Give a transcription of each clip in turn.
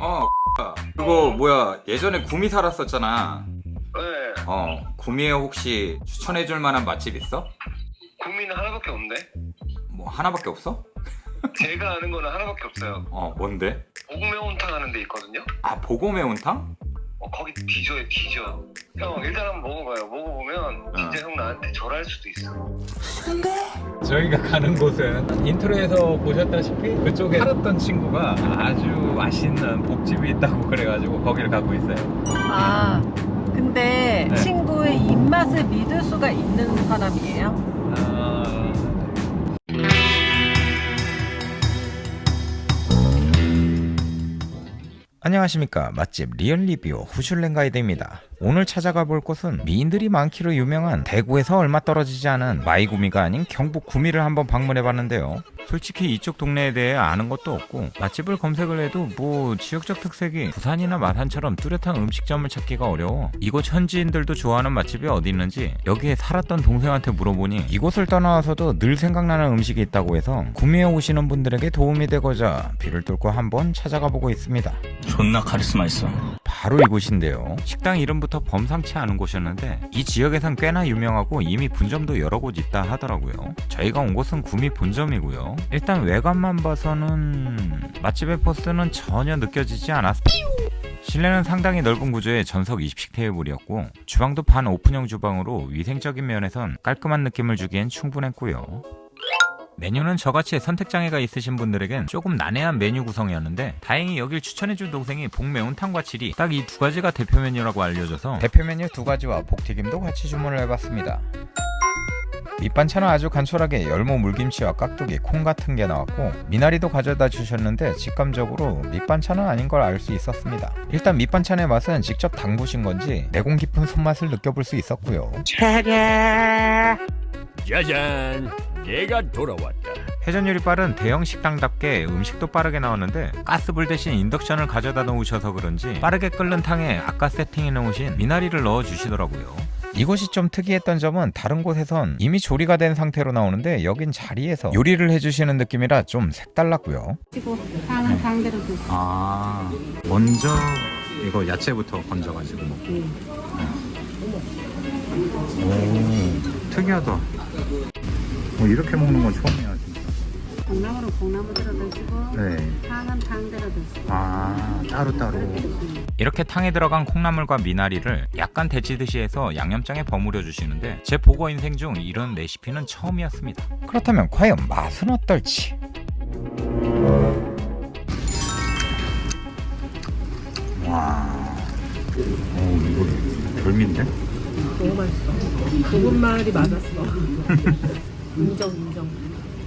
어 그거 뭐야 예전에 구미 살았었잖아 네어 구미에 혹시 추천해줄 만한 맛집 있어? 구미는 하나밖에 없는데 뭐 하나밖에 없어? 제가 아는 거는 하나밖에 없어요 어 뭔데? 복어매운탕 하는 데 있거든요? 아 복어 매운탕? 어, 거기 뒤져요 뒤져 형 일단 한번 먹어봐요. 먹어보면 진짜 형 나한테 절할 수도 있어 저희가 가는 곳은 intro에서 보셨다시피 그쪽에 살았던 친구가 아주 맛있는 복집이 있다고 그래가지고 거기를 가고 있어요. 아, 근데 네. 친구의 입맛을 믿을 수가 있는 사람이에요? 안녕하십니까. 맛집 리얼리뷰 후슐랭 가이드입니다 오늘 찾아가 볼 곳은 미인들이 많기로 유명한 대구에서 얼마 떨어지지 않은 마이구미가 아닌 경북 구미를 한번 방문해 봤는데요. 솔직히 이쪽 동네에 대해 아는 것도 없고 맛집을 검색을 해도 뭐 지역적 특색이 부산이나 마산처럼 뚜렷한 음식점을 찾기가 어려워. 이곳 현지인들도 좋아하는 맛집이 어디 있는지 여기에 살았던 동생한테 물어보니 이곳을 떠나와서도 늘 생각나는 음식이 있다고 해서 구미에 오시는 분들에게 도움이 되고자 비를 뚫고 한번 찾아가 보고 있습니다. 존나 카리스마 있어. 바로 이곳인데요. 식당 이름부터 범상치 않은 곳이었는데 이 지역에선 꽤나 유명하고 이미 분점도 여러 곳 있다 하더라고요. 저희가 온 곳은 구미 본점이고요. 일단 외관만 봐서는 맛집의 포스는 전혀 느껴지지 않았습니다. 실내는 상당히 넓은 구조의 전석 20식 테이블이었고 주방도 반 오픈형 주방으로 위생적인 면에선 깔끔한 느낌을 주기엔 충분했고요. 메뉴는 저같이 선택장애가 있으신 분들에겐 조금 난해한 메뉴 구성이었는데 다행히 여길 추천해준 동생이 복매운탕과 칠이 딱 이 두 가지가 대표 메뉴라고 알려줘서 대표 메뉴 두 가지와 복튀김도 같이 주문을 해봤습니다. 밑반찬은 아주 간소하게 열무 물김치와 깍두기, 콩 같은 게 나왔고 미나리도 가져다 주셨는데 직감적으로 밑반찬은 아닌 걸 알 수 있었습니다. 일단 밑반찬의 맛은 직접 담그신 건지 내공 깊은 손맛을 느껴볼 수 있었고요. 짜잔 내가 돌아왔다 회전 요리 빠른 대형 식당답게 음식도 빠르게 나오는데 가스불 대신 인덕션을 가져다 놓으셔서 그런지 빠르게 끓는 탕에 아까 세팅해 놓으신 미나리를 넣어 주시더라고요. 이곳이 좀 특이했던 점은 다른 곳에선 이미 조리가 된 상태로 나오는데 여긴 자리에서 요리를 해주시는 느낌이라 좀 색달랐고요. 치고 드시고 아 먼저 이거 야채부터 건져가지고 먹고. 오 특이하다. 뭐 이렇게 먹는 건 처음이야 진짜. 콩나물은 콩나물대로 드시고 네. 상은 상대로 드시고 아 따로따로 이렇게 탕에 들어간 콩나물과 미나리를 약간 데치듯이 해서 양념장에 버무려 주시는데 제 보고 인생 중 이런 레시피는 처음이었습니다 그렇다면 과연 맛은 어떨지 와 오, 이거 별미인데? 너무 맛있어. 고급말이 맞았어. 인정, 인정.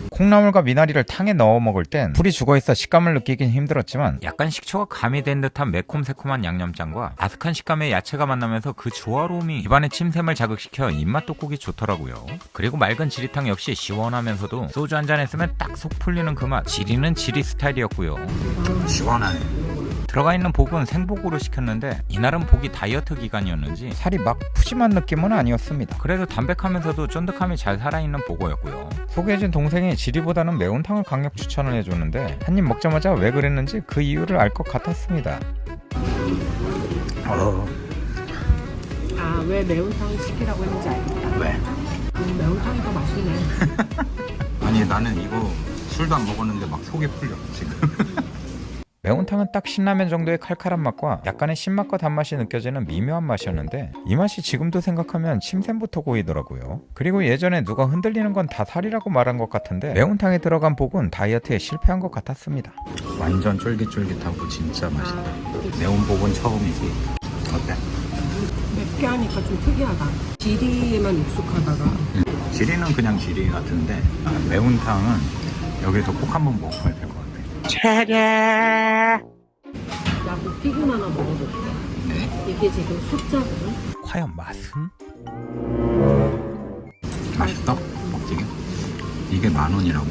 콩나물과 미나리를 탕에 넣어 먹을 땐 불이 죽어있어 식감을 느끼긴 힘들었지만 약간 식초가 가미된 듯한 매콤새콤한 양념장과 아삭한 식감의 야채가 만나면서 그 조화로움이 입안의 침샘을 자극시켜 입맛 돋구기 좋더라고요. 그리고 맑은 지리탕 역시 시원하면서도 소주 한 잔 했으면 딱 속 풀리는 그 맛. 지리는 지리 스타일이었고요. 시원하네 들어가 있는 복은 생복으로 시켰는데 이날은 복이 다이어트 기간이었는지 살이 막 푸짐한 느낌은 아니었습니다. 그래도 담백하면서도 쫀득함이 잘 살아있는 보고였고요. 소개해준 동생이 지리보다는 매운탕을 강력 추천을 해줬는데 한 입 먹자마자 왜 그랬는지 그 이유를 알 것 같았습니다. 어, 아, 왜 매운탕 시키라고 했는지 알겠다. 왜? 음, 매운탕이 더 맛있네. 아니 나는 이거 술도 안 먹었는데 막 속이 풀려 지금. 매운탕은 딱 신라면 정도의 칼칼한 맛과 약간의 신맛과 단맛이 느껴지는 미묘한 맛이었는데 이 맛이 지금도 생각하면 침샘부터 고이더라고요. 그리고 예전에 누가 흔들리는 건 다 살이라고 말한 것 같은데 매운탕에 들어간 복은 다이어트에 실패한 것 같았습니다. 완전 쫄깃쫄깃하고 진짜 맛있다. 매운 복은 처음이지. 어때? 맵게 하니까 좀 특이하다. 지리에만 익숙하다가. 지리는 그냥 지리 같은데 아, 매운탕은 여기서 꼭 한번 먹어야 될 것 같아. 나 무튀김 하나 먹어볼게. 네. 이게 지금 숫자거든? 과연 맛은? 맛있어? 먹지게? 이게 만 원이라고?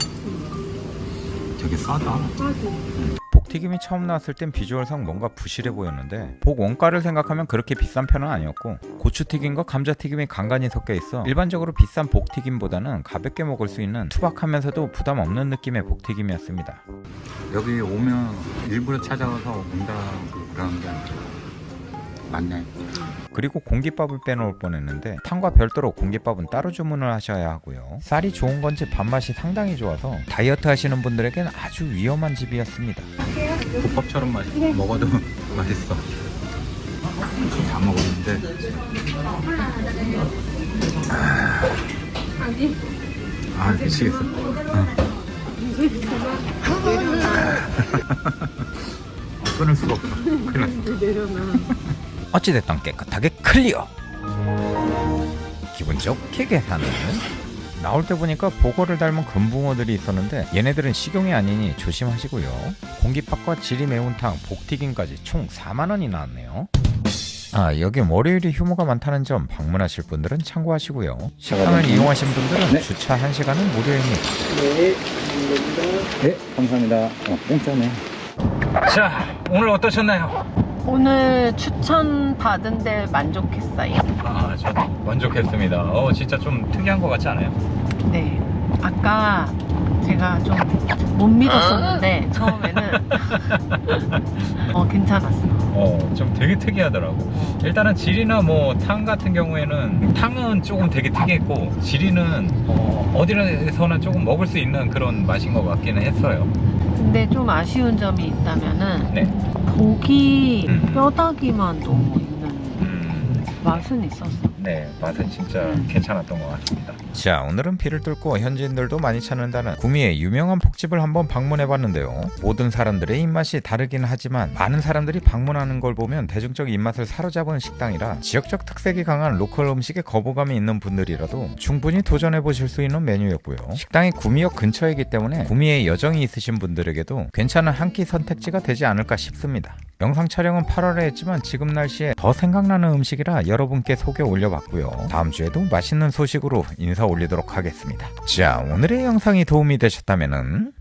되게 싸다. 싸지. 복복 튀김이 처음 나왔을 땐 비주얼상 뭔가 부실해 보였는데 복 원가를 생각하면 그렇게 비싼 편은 아니었고 고추튀김과 감자튀김이 간간히 섞여 있어 일반적으로 비싼 복튀김보다는 가볍게 먹을 수 있는 투박하면서도 부담 없는 느낌의 복튀김이었습니다. 여기 오면 일부러 찾아와서 온다고 그러는 게 아니라 맞네. 그리고 공깃밥을 빼놓을 뻔했는데 탕과 별도로 공깃밥은 따로 주문을 하셔야 하고요. 쌀이 좋은 건지 밥맛이 상당히 좋아서 다이어트 하시는 분들에겐 아주 위험한 집이었습니다. 국밥처럼 맛 먹어도 맛있어. 다 먹었는데 아 미치겠어. 어. 끊을 수가 없어. 큰일 났어. 어찌됐든 깨끗하게 클리어. 기분 좋게 계산은 나올 때 보니까 보거를 닮은 금붕어들이 있었는데 얘네들은 식용이 아니니 조심하시고요. 공깃밥과 지리 매운탕, 복튀김까지 총 4만원이 나왔네요. 아 여기 월요일이 휴무가 많다는 점 방문하실 분들은 참고하시고요. 식당을 이용하신 분들은 주차 1시간은 무료입니다. 네 감사합니다. 어, 공짜네. 자 오늘 어떠셨나요? 오늘 추천 받은 데 만족했어요. 아 저 만족했습니다 어 진짜 좀 특이한 것 같지 않아요? 네. 아까 제가 좀 못 믿었었는데 처음에는 어 괜찮았어. 어, 좀 되게 특이하더라고. 일단은 지리나 뭐 탕 같은 경우에는 탕은 조금 되게 특이했고 지리는 어, 어디서나 조금 먹을 수 있는 그런 맛인 것 같기는 했어요. 근데 좀 아쉬운 점이 있다면은 네. 고기 음. 뼈다귀만 너무 있는 음, 맛은 있었어. 네, 맛은 진짜 괜찮았던 것 같습니다. 자, 오늘은 비를 뚫고 현지인들도 많이 찾는다는 구미의 유명한 폭집을 한번 방문해봤는데요. 모든 사람들의 입맛이 다르긴 하지만 많은 사람들이 방문하는 걸 보면 대중적 입맛을 사로잡은 식당이라 지역적 특색이 강한 로컬 음식에 거부감이 있는 분들이라도 충분히 도전해보실 수 있는 메뉴였고요. 식당이 구미역 근처이기 때문에 구미에 여정이 있으신 분들에게도 괜찮은 한 끼 선택지가 되지 않을까 싶습니다. 영상 촬영은 8월에 했지만 지금 날씨에 더 생각나는 음식이라 여러분께 소개 올려봤고요. 다음 주에도 맛있는 소식으로 인사 올리도록 하겠습니다. 자, 오늘의 영상이 도움이 되셨다면